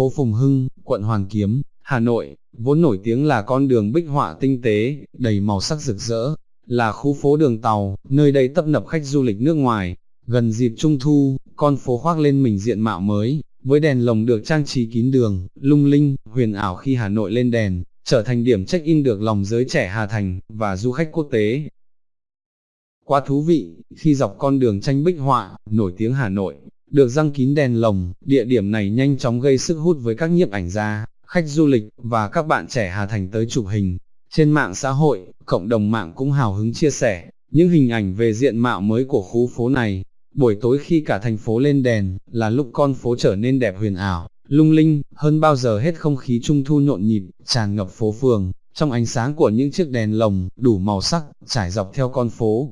phố Phùng Hưng, quận Hoàn Kiếm, Hà Nội, vốn nổi tiếng là con đường bích họa tinh tế, đầy màu sắc rực rỡ, là khu phố đường tàu, nơi đây tấp nập khách du lịch nước ngoài. Gần dịp trung thu, con phố khoác lên mình diện mạo mới, với đèn lồng được trang trí kín đường, lung linh, huyền ảo khi Hà Nội lên đèn, trở thành điểm check-in được lòng giới trẻ Hà Thành, và du khách quốc tế. Quá thú vị, khi dọc con đường tranh bích họa, nổi tiếng Hà Nội, được răng kín đèn lồng, địa điểm này nhanh chóng gây sức hút với các nhiếp ảnh gia, khách du lịch, và các bạn trẻ Hà Thành tới chụp hình. Trên mạng xã hội, cộng đồng mạng cũng hào hứng chia sẻ, những hình ảnh về diện mạo mới của khu phố này. Buổi tối khi cả thành phố lên đèn, là lúc con phố trở nên đẹp huyền ảo, lung linh, hơn bao giờ hết không khí trung thu nhộn nhịp, tràn ngập phố phường, trong ánh sáng của những chiếc đèn lồng, đủ màu sắc, trải dọc theo con phố,